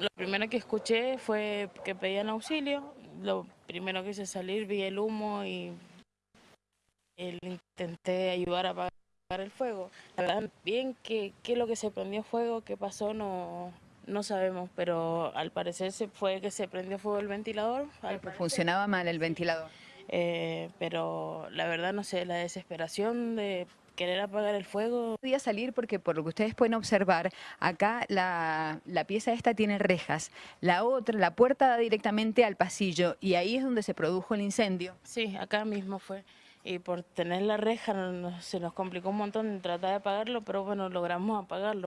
Lo primero que escuché fue que pedían auxilio. Lo primero que hice salir, vi el humo y el, intenté ayudar a apagar el fuego. La verdad, bien qué es lo que se prendió fuego, qué pasó, no, no sabemos, pero al parecer se fue que se prendió fuego el ventilador. Funcionaba mal el ventilador. Eh, pero la verdad, no sé, la desesperación de querer apagar el fuego. Podía salir porque por lo que ustedes pueden observar, acá la, la, pieza esta tiene rejas, la otra, la puerta da directamente al pasillo y ahí es donde se produjo el incendio. Sí, acá mismo fue. Y por tener la reja se nos complicó un montón tratar de apagarlo, pero bueno, logramos apagarlo.